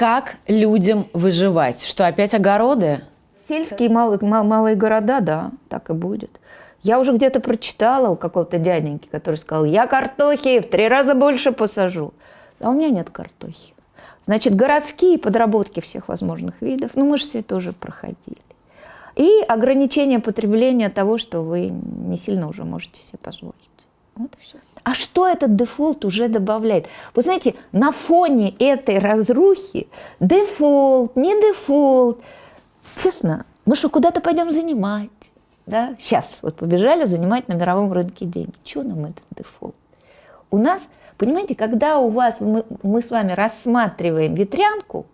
Как людям выживать? Что, опять огороды? Сельские малые, малые города, да, так и будет. Я уже где-то прочитала у какого-то дяденьки, который сказал, я картохи в три раза больше посажу. А у меня нет картохи. Значит, городские подработки всех возможных видов, ну мы же все это уже проходили. И ограничение потребления того, что вы не сильно уже можете себе позволить. Вот и все. А что этот дефолт уже добавляет? Вы знаете, на фоне этой разрухи дефолт, не дефолт, честно, мы что, куда-то пойдем занимать? Да? Сейчас вот побежали занимать на мировом рынке деньги. Чего нам этот дефолт? У нас, понимаете, когда у вас, мы, мы с вами рассматриваем ветрянку,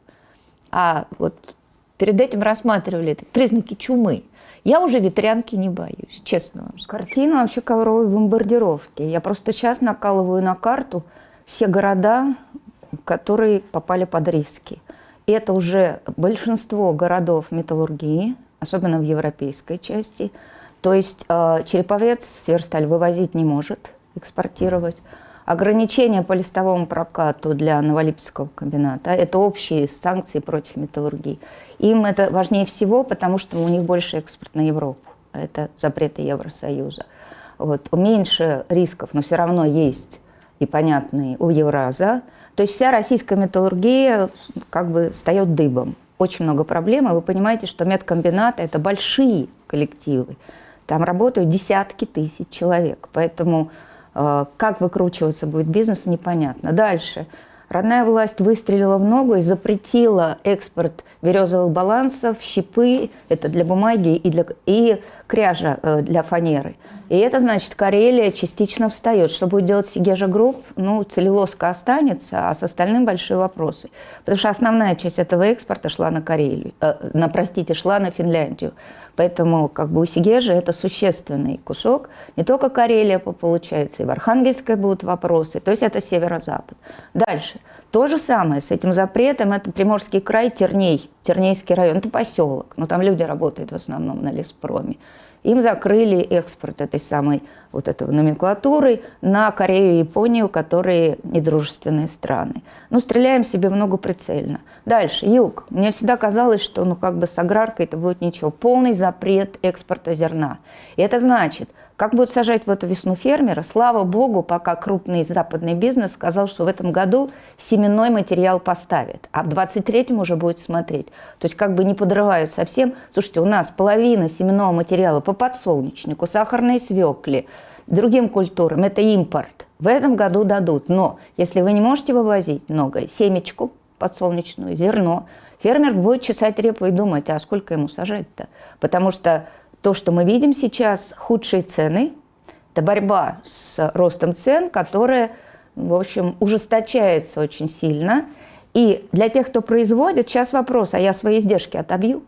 а вот перед этим рассматривали признаки чумы, я уже ветрянки не боюсь, честно вам скажу. Картина вообще ковровой бомбардировки. Я просто сейчас накалываю на карту все города, которые попали под риски. И это уже большинство городов металлургии, особенно в европейской части. То есть э, Череповец Сверсталь вывозить не может, экспортировать. Ограничения по листовому прокату для Новолипецкого комбината – это общие санкции против металлургии. Им это важнее всего, потому что у них больше экспорт на Европу. Это запреты Евросоюза. Вот. Меньше рисков, но все равно есть и понятные у Евраза. То есть вся российская металлургия как бы встает дыбом. Очень много проблем, и вы понимаете, что медкомбинаты – это большие коллективы. Там работают десятки тысяч человек. Поэтому как выкручиваться будет бизнес, непонятно. Дальше. Родная власть выстрелила в ногу и запретила экспорт березовых балансов, щипы, это для бумаги, и, для, и кряжа э, для фанеры. И это значит, Карелия частично встает. Что будет делать Сегежа Групп? Ну, целлюлозка останется, а с остальным большие вопросы. Потому что основная часть этого экспорта шла на Карелию, э, на, простите, шла на Финляндию. Поэтому как бы у Сегежи это существенный кусок. Не только Карелия получается, и в Архангельской будут вопросы. То есть это северо-запад. Дальше. То же самое с этим запретом. Это Приморский край, Терней, Тернейский район. Это поселок. Но там люди работают в основном на леспроме. Им закрыли экспорт этой самой вот этого номенклатуры на Корею и Японию, которые недружественные страны. Ну, стреляем себе много прицельно. Дальше, юг. Мне всегда казалось, что ну как бы с аграркой это будет ничего. Полный запрет экспорта зерна. И это значит, как будут сажать в эту весну фермера? Слава богу, пока крупный западный бизнес сказал, что в этом году семенной материал поставит, а в 23-м уже будет смотреть. То есть как бы не подрывают совсем. Слушайте, у нас половина семенного материала по подсолнечнику, сахарной свекле, другим культурам – это импорт. В этом году дадут. Но если вы не можете вывозить многое, семечку подсолнечную, зерно, фермер будет чесать репу и думать, а сколько ему сажать-то? Потому что то, что мы видим сейчас, худшие цены, это борьба с ростом цен, которая, в общем, ужесточается очень сильно. И для тех, кто производит, сейчас вопрос, а я свои издержки отобью?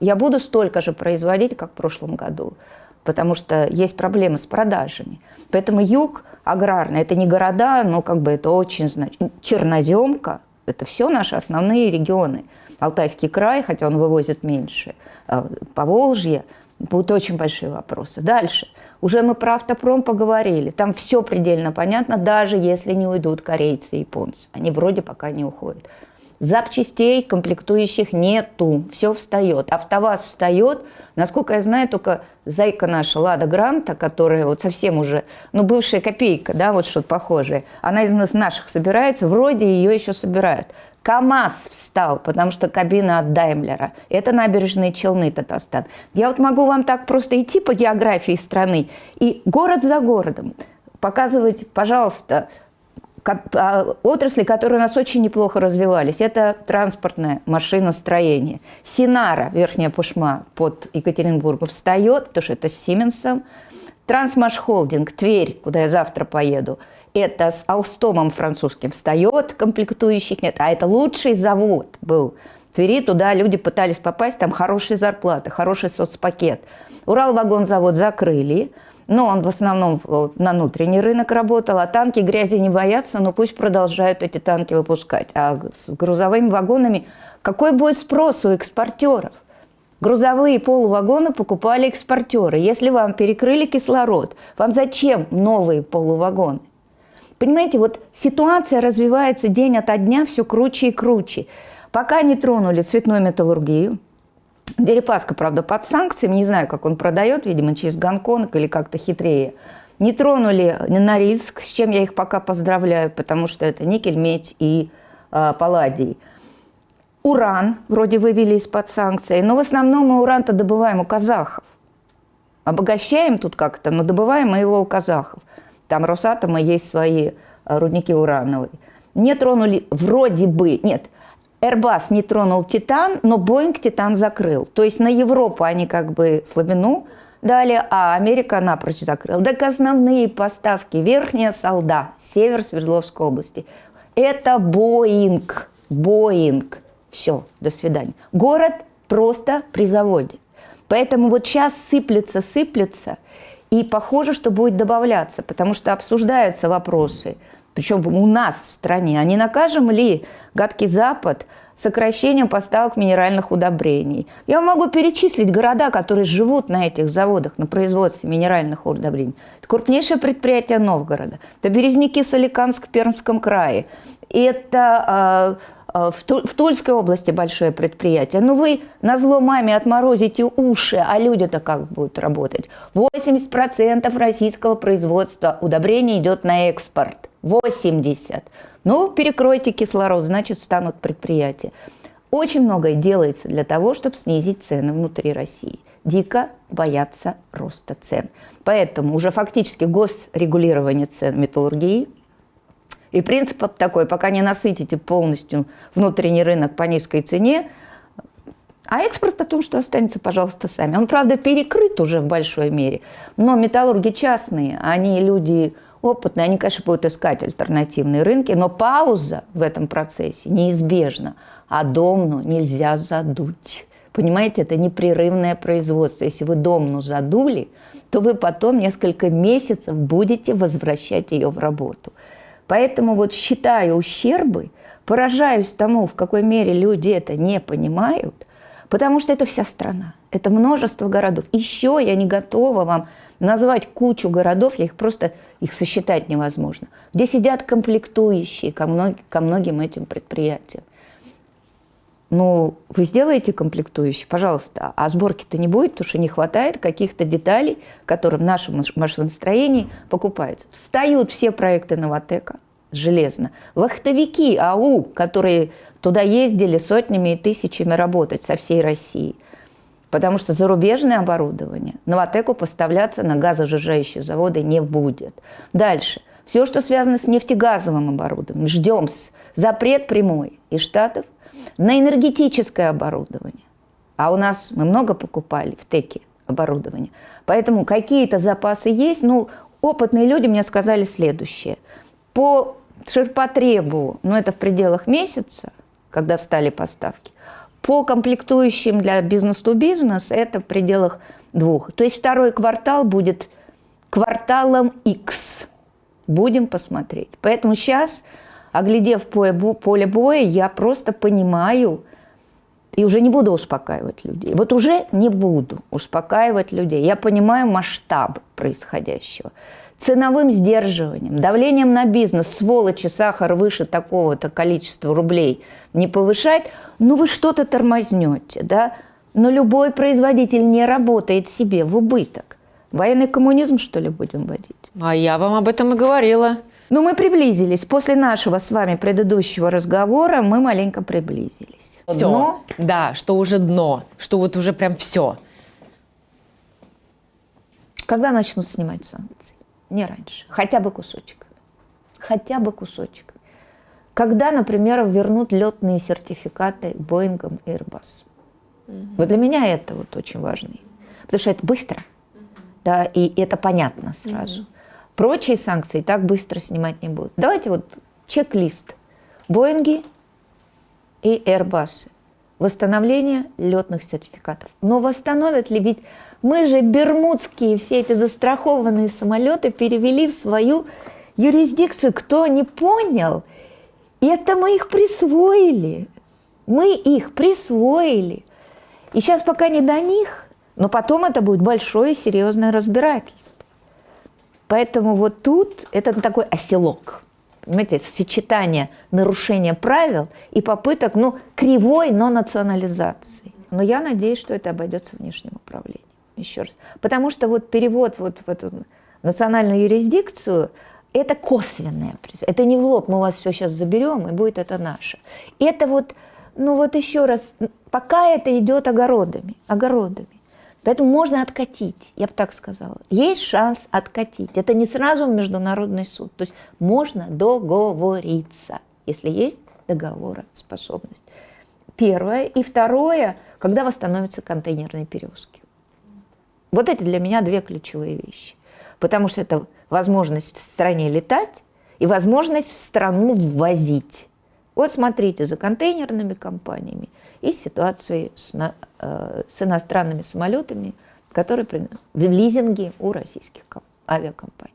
Я буду столько же производить, как в прошлом году, потому что есть проблемы с продажами. Поэтому юг аграрный, это не города, но как бы это очень значит. Черноземка, это все наши основные регионы. Алтайский край, хотя он вывозит меньше, а Поволжье – Будут очень большие вопросы. Дальше. Уже мы про автопром поговорили. Там все предельно понятно, даже если не уйдут корейцы и японцы. Они вроде пока не уходят. Запчастей комплектующих нету. Все встает. АвтоВАЗ встает. Насколько я знаю, только зайка наша Лада Гранта, которая вот совсем уже, ну, бывшая копейка, да, вот что-то похожее, она из наших собирается, вроде ее еще собирают. КАМАЗ встал, потому что кабина от Даймлера. Это набережные Челны, Татарстан. Я вот могу вам так просто идти по географии страны и город за городом показывать, пожалуйста, отрасли, которые у нас очень неплохо развивались. Это транспортное машиностроение. Синара, Верхняя Пушма под Екатеринбургом, встает, потому что это с Сименсом. Трансмашхолдинг, Тверь, куда я завтра поеду – это с Алстомом французским встает, комплектующих нет, а это лучший завод был. Твери туда люди пытались попасть, там хорошие зарплаты, хороший соцпакет. Уралвагонзавод закрыли, но он в основном на внутренний рынок работал, а танки грязи не боятся, но пусть продолжают эти танки выпускать. А с грузовыми вагонами какой будет спрос у экспортеров? Грузовые полувагоны покупали экспортеры. Если вам перекрыли кислород, вам зачем новые полувагоны? Понимаете, вот ситуация развивается день ото дня все круче и круче. Пока не тронули цветную металлургию, Дерипаска, правда, под санкциями, не знаю, как он продает, видимо, через Гонконг или как-то хитрее. Не тронули Норильск, с чем я их пока поздравляю, потому что это никель, медь и э, палладий. Уран вроде вывели из-под санкций, но в основном мы уран-то добываем у казахов. Обогащаем тут как-то, но добываем мы его у казахов. Там Росатома есть свои э, рудники урановые. Не тронули, вроде бы, нет, Airbus не тронул Титан, но Boeing Титан закрыл. То есть на Европу они как бы слабину дали, а Америка напрочь закрыла. Так основные поставки, Верхняя Солда, север Свердловской области, это Боинг. Боинг. Все, до свидания. Город просто при заводе. Поэтому вот сейчас сыплется, сыплется, и похоже, что будет добавляться, потому что обсуждаются вопросы – причем у нас в стране, а не накажем ли гадкий Запад сокращением поставок минеральных удобрений? Я могу перечислить города, которые живут на этих заводах, на производстве минеральных удобрений. Это крупнейшее предприятие Новгорода, это Березники в Пермском крае, это э, в Тульской области большое предприятие. Ну вы на зло маме отморозите уши, а люди-то как будут работать? 80% российского производства удобрений идет на экспорт. 80. Ну, перекройте кислород, значит, станут предприятия. Очень многое делается для того, чтобы снизить цены внутри России. Дико боятся роста цен. Поэтому уже фактически госрегулирование цен металлургии и принцип такой, пока не насытите полностью внутренний рынок по низкой цене, а экспорт потом что останется, пожалуйста, сами. Он, правда, перекрыт уже в большой мере, но металлурги частные, они люди опытные, они, конечно, будут искать альтернативные рынки, но пауза в этом процессе неизбежна, а домну нельзя задуть. Понимаете, это непрерывное производство. Если вы домну задули, то вы потом несколько месяцев будете возвращать ее в работу. Поэтому вот считаю ущербы, поражаюсь тому, в какой мере люди это не понимают, потому что это вся страна, это множество городов. Еще я не готова вам назвать кучу городов, я их просто, их сосчитать невозможно, где сидят комплектующие ко, ко многим этим предприятиям. Ну, вы сделаете комплектующие, пожалуйста, а сборки-то не будет, потому что не хватает каких-то деталей, которые в нашем машиностроении покупаются. Встают все проекты Новотека, железно. Вахтовики АУ, которые туда ездили сотнями и тысячами работать со всей России – потому что зарубежное оборудование Новотеку поставляться на газосжижающие заводы не будет. Дальше. Все, что связано с нефтегазовым оборудованием, ждем запрет прямой из Штатов на энергетическое оборудование. А у нас мы много покупали в ТЭКе оборудование. Поэтому какие-то запасы есть. Ну, опытные люди мне сказали следующее. По ширпотребу, ну это в пределах месяца, когда встали поставки, по комплектующим для бизнес-то-бизнес это в пределах двух. То есть второй квартал будет кварталом X. Будем посмотреть. Поэтому сейчас, оглядев поле боя, я просто понимаю и уже не буду успокаивать людей. Вот уже не буду успокаивать людей. Я понимаю масштаб происходящего ценовым сдерживанием, давлением на бизнес, сволочи, сахар выше такого-то количества рублей не повышать, ну вы что-то тормознете, да? Но любой производитель не работает себе в убыток. Военный коммунизм, что ли, будем вводить? А я вам об этом и говорила. Ну, мы приблизились. После нашего с вами предыдущего разговора мы маленько приблизились. Все. Дно. Да, что уже дно, что вот уже прям все. Когда начнут снимать санкции? не раньше. Хотя бы кусочек. Хотя бы кусочек. Когда, например, вернут летные сертификаты Боингом и Airbus. Угу. Вот для меня это вот очень важно. Потому что это быстро. Угу. Да, и это понятно сразу. Угу. Прочие санкции так быстро снимать не будут. Давайте вот чек-лист. Боинги и Airbus. Восстановление летных сертификатов. Но восстановят ли? Ведь мы же бермудские все эти застрахованные самолеты перевели в свою юрисдикцию. Кто не понял, это мы их присвоили. Мы их присвоили. И сейчас пока не до них, но потом это будет большое серьезное разбирательство. Поэтому вот тут это такой оселок. Понимаете, сочетание нарушения правил и попыток, ну, кривой, но национализации. Но я надеюсь, что это обойдется внешним управлением. Еще раз. Потому что вот перевод вот в эту национальную юрисдикцию – это косвенное. Это не в лоб, мы вас все сейчас заберем, и будет это наше. Это вот, ну вот еще раз, пока это идет огородами, огородами. Поэтому можно откатить, я бы так сказала. Есть шанс откатить. Это не сразу в международный суд. То есть можно договориться, если есть договороспособность. Первое. И второе, когда восстановятся контейнерные перевозки. Вот эти для меня две ключевые вещи. Потому что это возможность в стране летать и возможность в страну ввозить. Вот смотрите за контейнерными компаниями и ситуацией с, э, с иностранными самолетами, которые в лизинге у российских авиакомпаний.